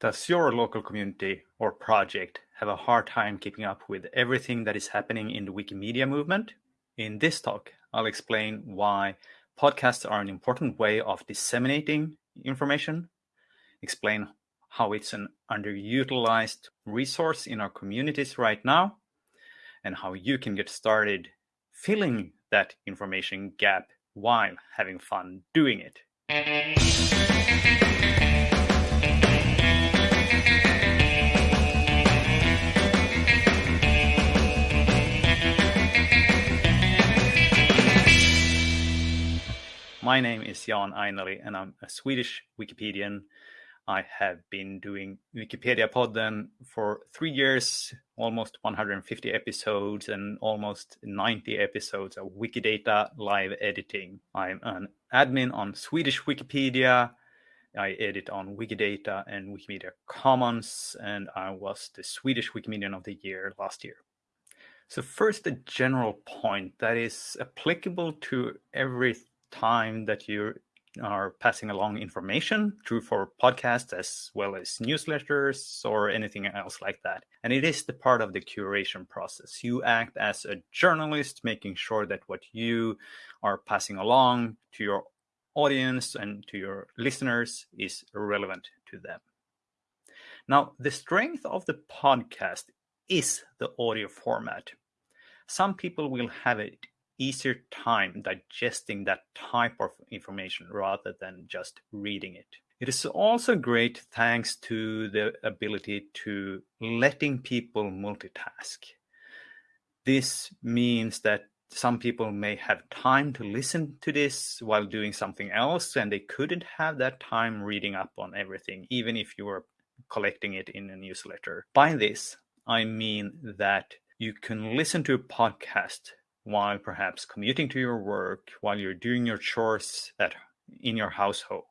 Does your local community or project have a hard time keeping up with everything that is happening in the Wikimedia movement? In this talk, I'll explain why podcasts are an important way of disseminating information, explain how it's an underutilized resource in our communities right now, and how you can get started filling that information gap while having fun doing it. My name is Jan Ainali and I'm a Swedish Wikipedian. I have been doing Wikipedia Podden for three years, almost 150 episodes and almost 90 episodes of Wikidata live editing. I'm an admin on Swedish Wikipedia. I edit on Wikidata and Wikimedia Commons, and I was the Swedish Wikimedian of the Year last year. So first, a general point that is applicable to every time that you are passing along information, true for podcasts as well as newsletters or anything else like that. And it is the part of the curation process. You act as a journalist, making sure that what you are passing along to your audience and to your listeners is relevant to them. Now, the strength of the podcast is the audio format. Some people will have it easier time digesting that type of information rather than just reading it. It is also great thanks to the ability to letting people multitask. This means that some people may have time to listen to this while doing something else, and they couldn't have that time reading up on everything, even if you were collecting it in a newsletter. By this, I mean that you can listen to a podcast while perhaps commuting to your work, while you're doing your chores at in your household,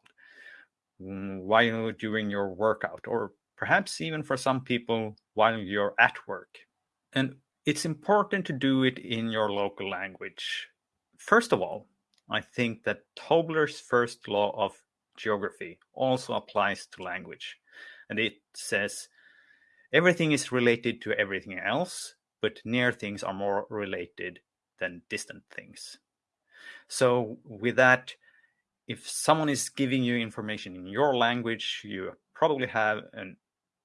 mm, while doing your workout, or perhaps even for some people while you're at work. And it's important to do it in your local language. First of all, I think that Tobler's first law of geography also applies to language. And it says everything is related to everything else, but near things are more related than distant things. So with that, if someone is giving you information in your language, you probably have an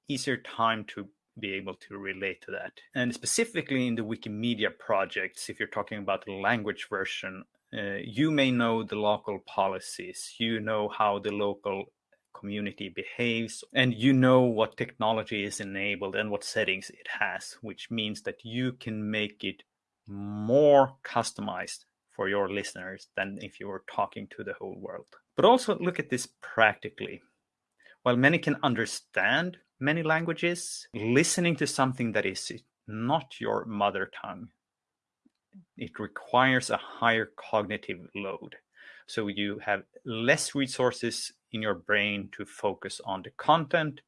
easier time to be able to relate to that. And specifically in the Wikimedia projects, if you're talking about the language version, uh, you may know the local policies, you know how the local community behaves, and you know what technology is enabled and what settings it has, which means that you can make it more customized for your listeners than if you were talking to the whole world. But also look at this practically. While many can understand many languages, listening to something that is not your mother tongue, it requires a higher cognitive load. So you have less resources in your brain to focus on the content,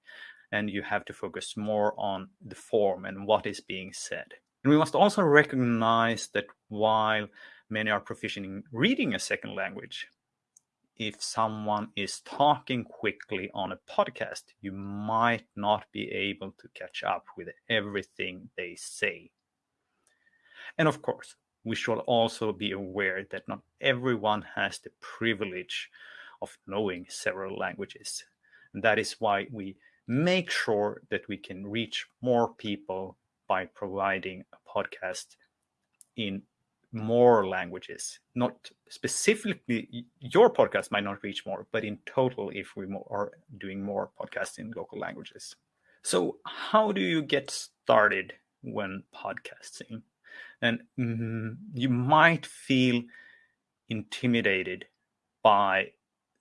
and you have to focus more on the form and what is being said. And we must also recognize that while many are proficient in reading a second language, if someone is talking quickly on a podcast, you might not be able to catch up with everything they say. And of course, we should also be aware that not everyone has the privilege of knowing several languages. And that is why we make sure that we can reach more people by providing a podcast in more languages. Not specifically, your podcast might not reach more, but in total, if we are doing more podcasts in local languages. So, how do you get started when podcasting? And mm, you might feel intimidated by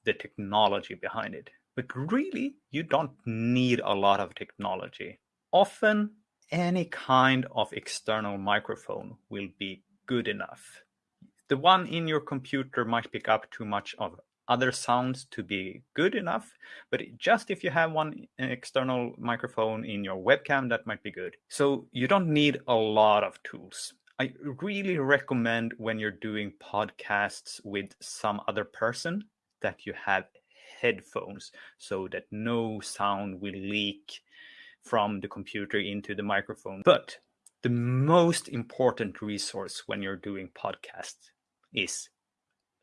the technology behind it, but really, you don't need a lot of technology. Often, any kind of external microphone will be good enough. The one in your computer might pick up too much of other sounds to be good enough, but just if you have one external microphone in your webcam, that might be good. So you don't need a lot of tools. I really recommend when you're doing podcasts with some other person that you have headphones so that no sound will leak from the computer into the microphone. But the most important resource when you're doing podcasts is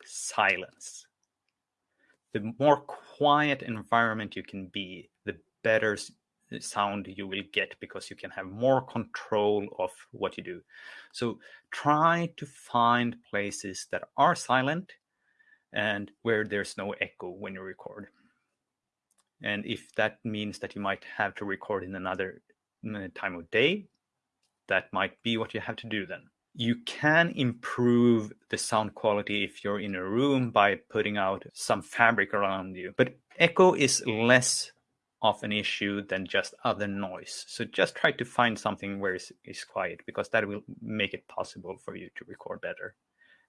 silence. The more quiet environment you can be, the better sound you will get because you can have more control of what you do. So try to find places that are silent and where there's no echo when you record. And if that means that you might have to record in another mm, time of day, that might be what you have to do then. You can improve the sound quality if you're in a room by putting out some fabric around you. But echo is less of an issue than just other noise. So just try to find something where it's, it's quiet because that will make it possible for you to record better.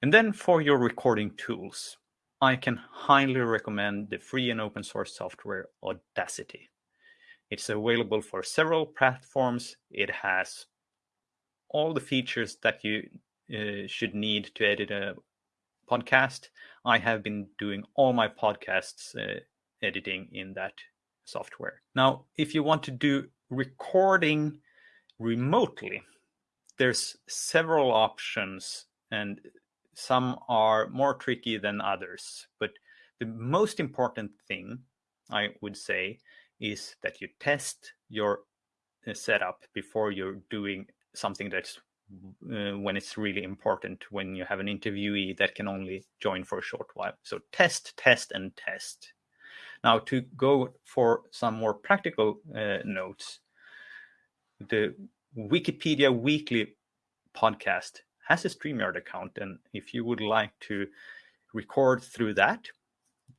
And then for your recording tools, I can highly recommend the free and open source software Audacity. It's available for several platforms. It has all the features that you uh, should need to edit a podcast. I have been doing all my podcasts uh, editing in that software. Now, if you want to do recording remotely, there's several options and some are more tricky than others. But the most important thing I would say is that you test your uh, setup before you're doing something that's uh, when it's really important when you have an interviewee that can only join for a short while. So test, test, and test. Now, to go for some more practical uh, notes, the Wikipedia Weekly podcast has a StreamYard account. And if you would like to record through that,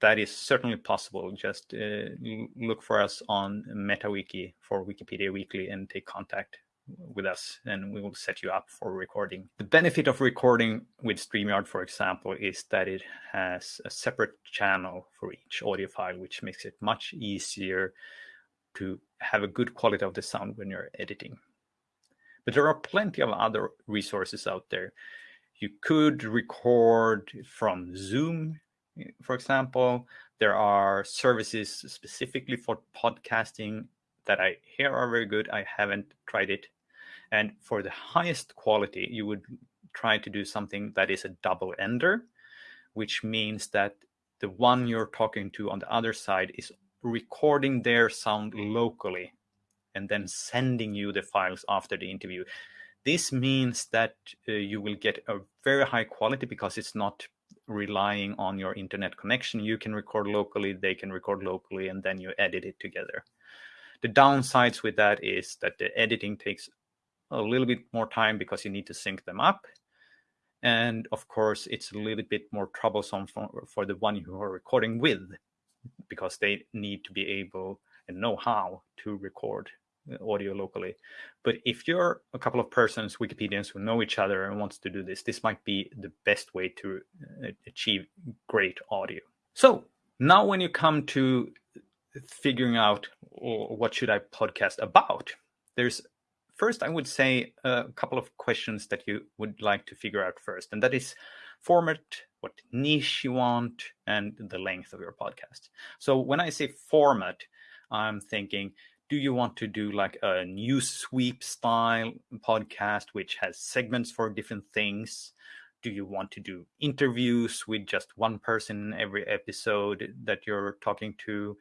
that is certainly possible. Just uh, look for us on MetaWiki for Wikipedia Weekly and take contact with us and we will set you up for recording. The benefit of recording with StreamYard, for example, is that it has a separate channel for each audio file, which makes it much easier to have a good quality of the sound when you're editing. But there are plenty of other resources out there. You could record from Zoom, for example. There are services specifically for podcasting that I hear are very good. I haven't tried it. And for the highest quality, you would try to do something that is a double ender, which means that the one you're talking to on the other side is recording their sound locally and then sending you the files after the interview. This means that uh, you will get a very high quality because it's not relying on your internet connection. You can record locally, they can record locally, and then you edit it together. The downsides with that is that the editing takes a little bit more time because you need to sync them up. And of course, it's a little bit more troublesome for, for the one you are recording with because they need to be able and know how to record uh, audio locally. But if you're a couple of persons, Wikipedians who know each other and wants to do this, this might be the best way to uh, achieve great audio. So now when you come to figuring out what should I podcast about, there's first I would say a couple of questions that you would like to figure out first, and that is format, what niche you want, and the length of your podcast. So when I say format, I'm thinking, do you want to do like a new sweep style podcast, which has segments for different things? Do you want to do interviews with just one person in every episode that you're talking to?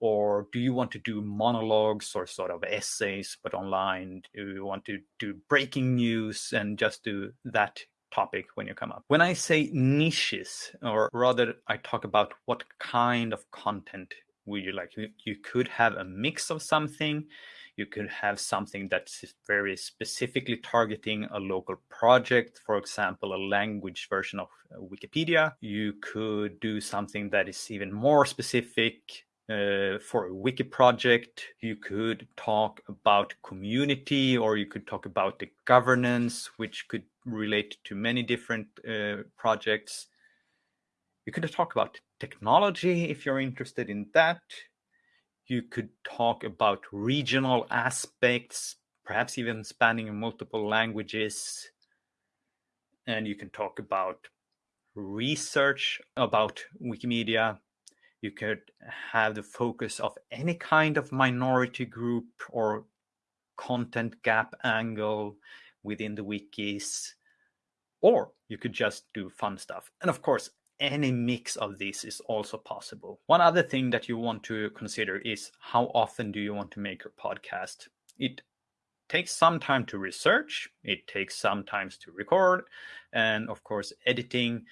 Or do you want to do monologues or sort of essays, but online? Do you want to do breaking news and just do that topic when you come up. When I say niches, or rather, I talk about what kind of content would you like? You could have a mix of something. You could have something that's very specifically targeting a local project, for example, a language version of uh, Wikipedia. You could do something that is even more specific uh, for a wiki project. You could talk about community, or you could talk about the governance, which could relate to many different uh, projects. You could talk about technology if you're interested in that. You could talk about regional aspects, perhaps even spanning multiple languages. And you can talk about research about Wikimedia. You could have the focus of any kind of minority group or content gap angle within the wikis, or you could just do fun stuff. And of course, any mix of this is also possible. One other thing that you want to consider is how often do you want to make your podcast? It takes some time to research, it takes some time to record, and of course, editing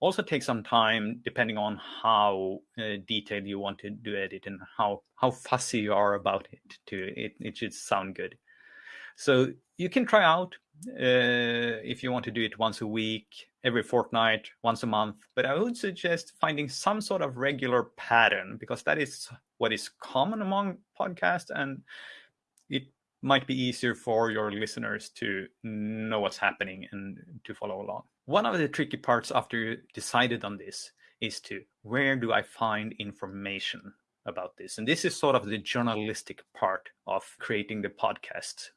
also takes some time depending on how uh, detailed you want to do edit and how how fussy you are about it to it, it should sound good so you can try out uh, if you want to do it once a week every fortnight, once a month. But I would suggest finding some sort of regular pattern because that is what is common among podcasts and it might be easier for your listeners to know what's happening and to follow along. One of the tricky parts after you decided on this is to where do I find information about this? And this is sort of the journalistic part of creating the podcast.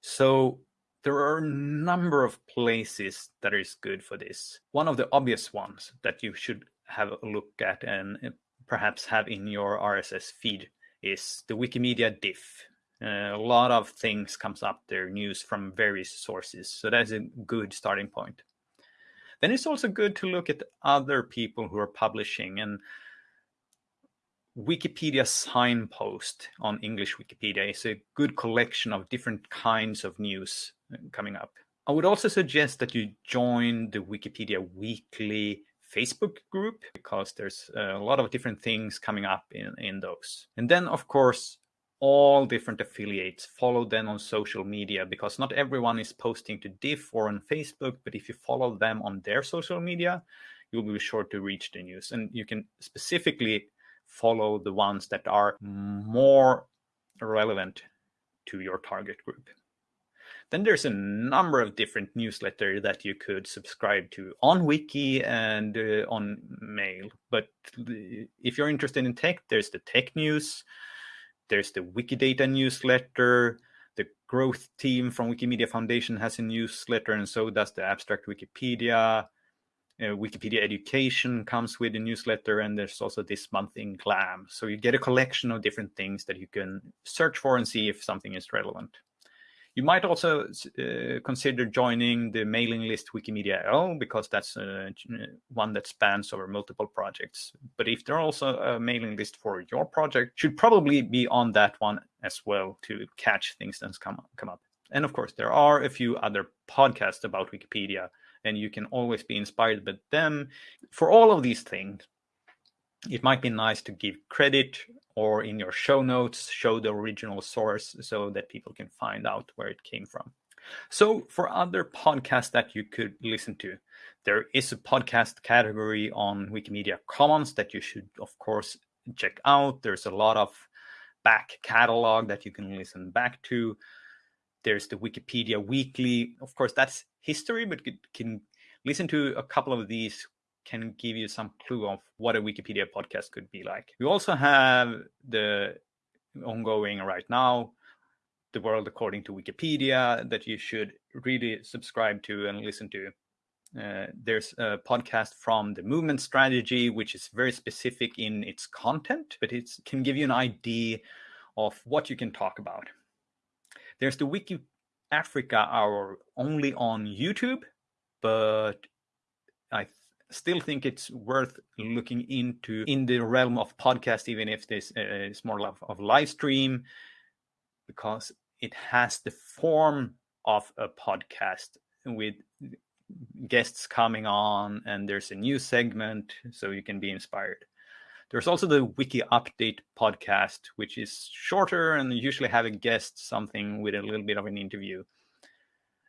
So there are a number of places that is good for this. One of the obvious ones that you should have a look at and uh, perhaps have in your RSS feed is the Wikimedia diff. Uh, a lot of things comes up there, news from various sources. So that's a good starting point. Then it's also good to look at other people who are publishing and Wikipedia signpost on English Wikipedia is a good collection of different kinds of news uh, coming up. I would also suggest that you join the Wikipedia Weekly Facebook group because there's a lot of different things coming up in, in those. And then, of course, all different affiliates. Follow them on social media because not everyone is posting to Diff or on Facebook, but if you follow them on their social media, you'll be sure to reach the news. And you can specifically follow the ones that are more relevant to your target group. Then there's a number of different newsletters that you could subscribe to on Wiki and uh, on mail. But if you're interested in tech, there's the tech news, there's the Wikidata newsletter, the growth team from Wikimedia Foundation has a newsletter, and so does the Abstract Wikipedia uh, Wikipedia Education comes with a newsletter, and there's also this month in GLAM. So you get a collection of different things that you can search for and see if something is relevant. You might also uh, consider joining the mailing list Wikimedia L because that's uh, one that spans over multiple projects. But if there's also a mailing list for your project, should probably be on that one as well to catch things that come come up. And of course, there are a few other podcasts about Wikipedia and you can always be inspired by them. For all of these things, it might be nice to give credit or in your show notes show the original source so that people can find out where it came from. So, for other podcasts that you could listen to, there is a podcast category on Wikimedia Commons that you should, of course, check out. There's a lot of back catalog that you can listen back to. There's the Wikipedia Weekly. Of course, that's history, but can listen to a couple of these can give you some clue of what a Wikipedia podcast could be like. We also have the ongoing right now, The World According to Wikipedia, that you should really subscribe to and listen to. Uh, there's a podcast from the movement strategy, which is very specific in its content, but it can give you an idea of what you can talk about. There's the Wiki Africa Hour only on YouTube, but I th- still think it's worth looking into in the realm of podcast, even if this uh, is more of, of live stream, because it has the form of a podcast with guests coming on, and there's a new segment, so you can be inspired. There's also the Wiki Update podcast, which is shorter and usually have a guest something with a little bit of an interview.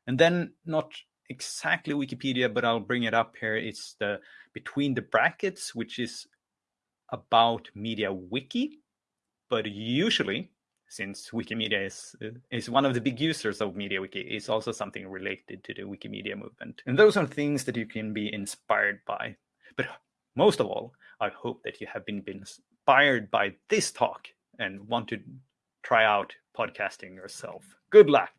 And then not exactly Wikipedia, but I'll bring it up here. It's the Between the Brackets, which is about MediaWiki, but usually since Wikimedia is is one of the big users of MediaWiki, it's also something related to the Wikimedia movement. And those are things that you can be inspired by. But most of all, I hope that you have been, been inspired by this talk and want to try out podcasting yourself. Good luck.